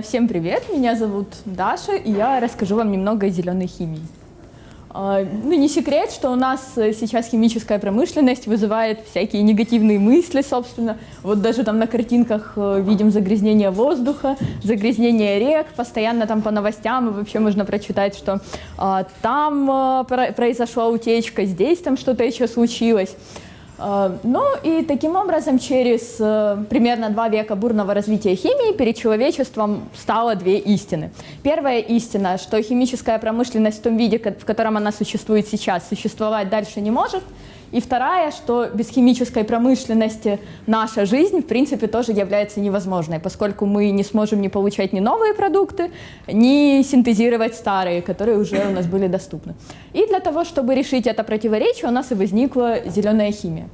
Собственно, всем привет, меня зовут Даша, и я расскажу вам немного о зеленой химии. А, ну, не секрет, что у нас сейчас химическая промышленность вызывает всякие негативные мысли, собственно. Вот даже там на картинках э, видим загрязнение воздуха, загрязнение рек, постоянно там по новостям, и вообще можно прочитать, что а, там а, произошла утечка, здесь там что-то еще случилось. Э, ну и таким образом через э, примерно два века бурного развития химии перед человечеством стало две истины. Первая истина, что химическая промышленность в том виде, в котором она существует сейчас, существовать дальше не может – и вторая, что без химической промышленности наша жизнь, в принципе, тоже является невозможной, поскольку мы не сможем не получать ни новые продукты, ни синтезировать старые, которые уже у нас были доступны. И для того, чтобы решить это противоречие, у нас и возникла зеленая химия.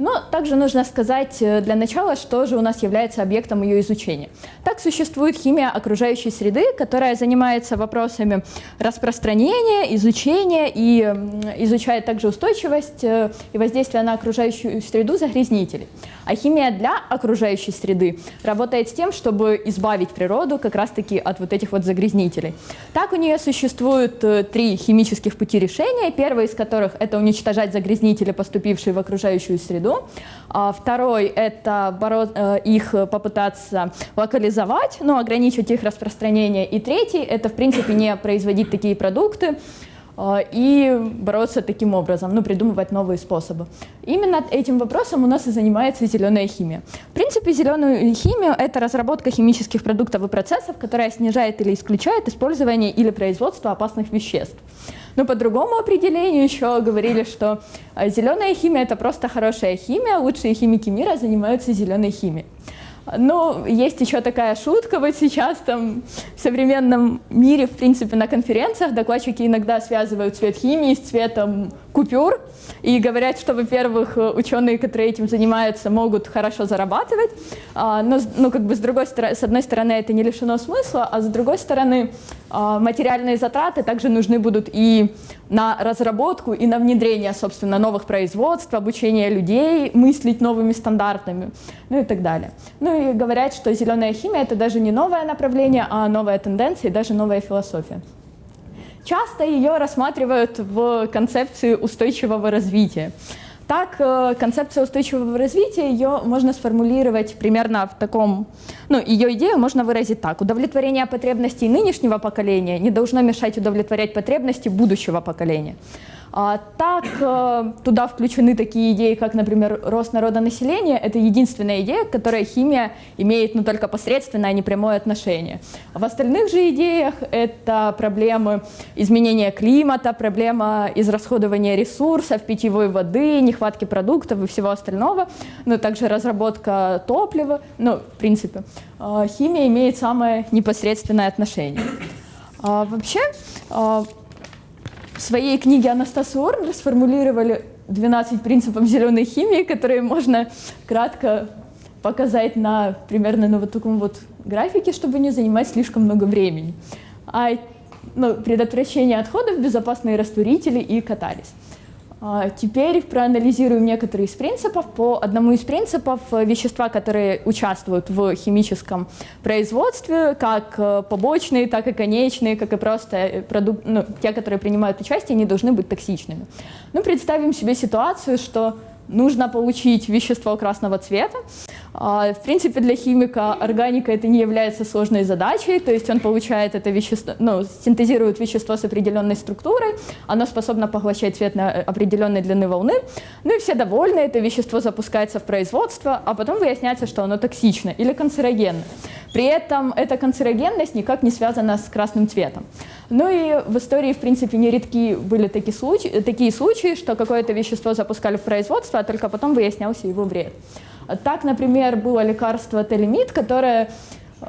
Но также нужно сказать э, для начала, что же у нас является объектом ее изучения. Так существует химия окружающей среды, которая занимается вопросами распространения, изучения и изучает также устойчивость э, и воздействие на окружающую среду загрязнителей. А химия для окружающей среды работает с тем, чтобы избавить природу как раз-таки от вот этих вот загрязнителей. Так у нее существует э, три химических пути решения, первый из которых это уничтожать загрязнители, поступившие в окружающую среду, году. А второй – это э, их попытаться локализовать, ну, ограничить их распространение. И третий – это, в принципе, не производить такие продукты, э, и бороться таким образом, ну, придумывать новые способы. Именно этим вопросом у нас и занимается зеленая химия. В принципе, зеленую химию – это разработка химических продуктов и процессов, которая снижает или исключает использование или производство опасных веществ. Но по другому определению еще говорили, что а, зеленая химия – это просто хорошая химия, лучшие химики мира занимаются зеленой химией. Ну, есть еще такая шутка, вот сейчас там в современном мире, в принципе, на конференциях докладчики иногда связывают цвет химии с цветом купюр и говорят, что, во-первых, ученые, которые этим занимаются, могут хорошо зарабатывать, а, но, ну, как бы с, другой с одной стороны это не лишено смысла, а с другой стороны а, материальные затраты также нужны будут и на разработку, и на внедрение, собственно, новых производств, обучение людей мыслить новыми стандартами, ну и так далее. Ну и говорят, что зеленая химия – это даже не новое направление, а новая тенденция и даже новая философия. Часто ее рассматривают в концепции устойчивого развития. Так, э, концепция устойчивого развития, ее можно сформулировать примерно в таком, ну, ее идею можно выразить так. Удовлетворение потребностей нынешнего поколения не должно мешать удовлетворять потребности будущего поколения. А, так, э, туда включены такие идеи, как, например, рост народонаселения. Это единственная идея, к которой химия имеет ну, только посредственное, а не прямое отношение. В остальных же идеях это проблемы изменения климата, проблема израсходования ресурсов, питьевой воды, нехватки продуктов и всего остального, но также разработка топлива. Ну, в принципе, э, химия имеет самое непосредственное отношение. А вообще, э, в своей книге Анастас Уорнер сформулировали 12 принципов зеленой химии, которые можно кратко показать на примерно на вот таком вот графике, чтобы не занимать слишком много времени. А, ну, предотвращение отходов, безопасные растворители и катализ. А, теперь проанализируем некоторые из принципов. По одному из принципов э, вещества, которые участвуют в химическом производстве, как э, побочные, так и конечные, как и просто э, продукт, ну, те, которые принимают участие, они должны быть токсичными. Ну, представим себе ситуацию, что нужно получить вещество красного цвета. А, в принципе, для химика органика это не является сложной задачей, то есть он получает это вещество, ну, синтезирует вещество с определенной структурой, оно способно поглощать цвет на определенной длины волны, ну и все довольны, это вещество запускается в производство, а потом выясняется, что оно токсично или канцерогенно. При этом эта канцерогенность никак не связана с красным цветом. Ну и в истории, в принципе, нередки были такие случаи, такие случаи что какое-то вещество запускали в производство, а только потом выяснялся его вред. Так, например, было лекарство телемид, которое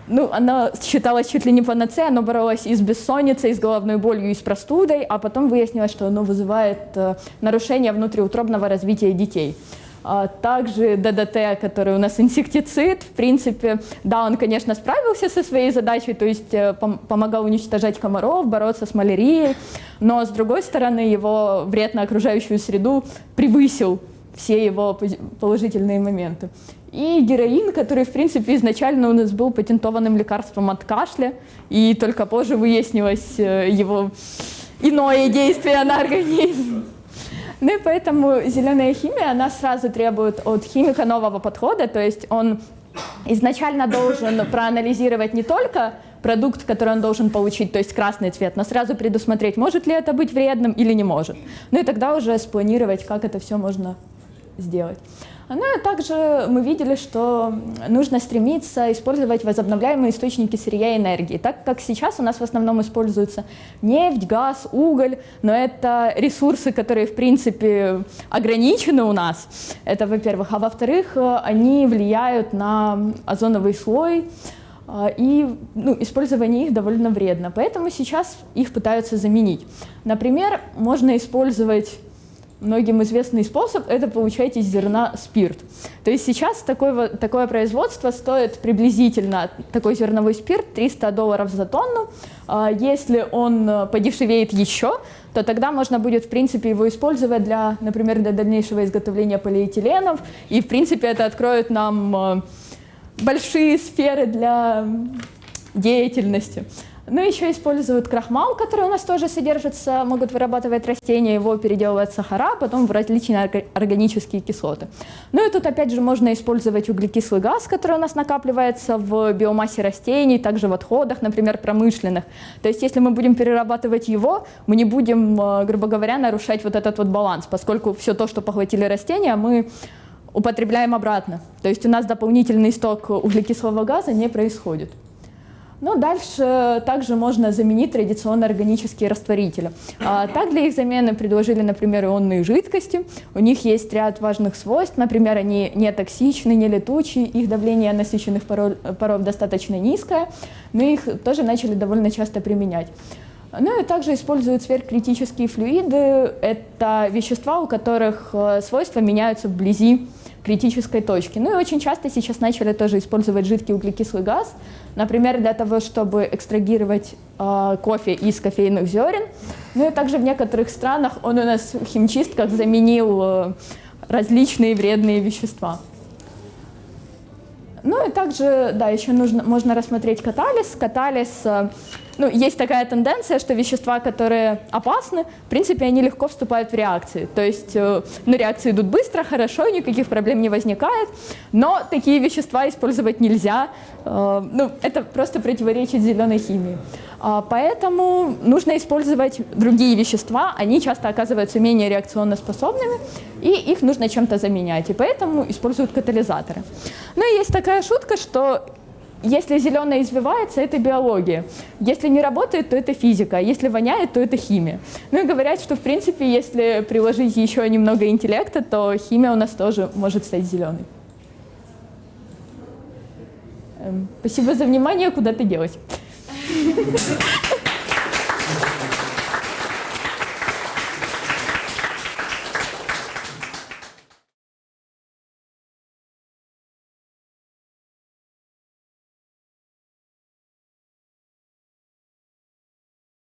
ну, оно считалось чуть ли не панацеей, оно боролось и с бессонницей, и с головной болью, и с простудой, а потом выяснилось, что оно вызывает э, нарушение внутриутробного развития детей. А также ДДТ, который у нас инсектицид, в принципе, да, он, конечно, справился со своей задачей, то есть э, помогал уничтожать комаров, бороться с малярией, но, с другой стороны, его вред на окружающую среду превысил все его положительные моменты. И героин, который, в принципе, изначально у нас был патентованным лекарством от кашля, и только позже выяснилось э, его иное действие на организм. Ну и поэтому зеленая химия, она сразу требует от химика нового подхода, то есть он изначально должен проанализировать не только продукт, который он должен получить, то есть красный цвет, но сразу предусмотреть, может ли это быть вредным или не может. Ну и тогда уже спланировать, как это все можно сделать. Ну и также мы видели, что нужно стремиться использовать возобновляемые источники сырья и энергии, так как сейчас у нас в основном используются нефть, газ, уголь, но это ресурсы, которые в принципе ограничены у нас, это во-первых, а во-вторых, они влияют на озоновый слой, а, и ну, использование их довольно вредно, поэтому сейчас их пытаются заменить. Например, можно использовать многим известный способ – это получать из зерна спирт. То есть сейчас такое, такое производство стоит приблизительно, такой зерновой спирт, 300 долларов за тонну. А если он э, подешевеет еще, то тогда можно будет, в принципе, его использовать для, например, для дальнейшего изготовления полиэтиленов. И, в принципе, это откроет нам э, большие сферы для деятельности. Ну, еще используют крахмал, который у нас тоже содержится, могут вырабатывать растения, его переделывать в сахара, потом в различные органические кислоты. Ну и тут опять же можно использовать углекислый газ, который у нас накапливается в биомассе растений, также в отходах, например, промышленных. То есть если мы будем перерабатывать его, мы не будем, э, грубо говоря, нарушать вот этот вот баланс, поскольку все то, что поглотили растения, мы употребляем обратно. То есть у нас дополнительный сток углекислого газа не происходит. Но дальше также можно заменить традиционно органические растворители. А, так для их замены предложили, например, ионные жидкости. У них есть ряд важных свойств, например, они не токсичны, не летучие, их давление насыщенных паров, паров достаточно низкое, но их тоже начали довольно часто применять. Ну и также используют сверхкритические флюиды. Это вещества, у которых э, свойства меняются вблизи критической точки. Ну и очень часто сейчас начали тоже использовать жидкий углекислый газ, например, для того, чтобы экстрагировать э, кофе из кофейных зерен. Ну и также в некоторых странах он у нас в химчистках заменил э, различные вредные вещества. Ну и также, да, еще нужно, можно рассмотреть катализ. Катализ э, ну, есть такая тенденция, что вещества, которые опасны, в принципе, они легко вступают в реакции. То есть, э, ну, реакции идут быстро, хорошо, никаких проблем не возникает, но такие вещества использовать нельзя. Э, ну, это просто противоречит зеленой химии. А, поэтому нужно использовать другие вещества, они часто оказываются менее реакционно способными, и их нужно чем-то заменять, и поэтому используют катализаторы. Ну и есть такая шутка, что если зеленое извивается, это биология. Если не работает, то это физика. Если воняет, то это химия. Ну и говорят, что в принципе, если приложить еще немного интеллекта, то химия у нас тоже может стать зеленой. Эм, спасибо за внимание. Куда ты делась?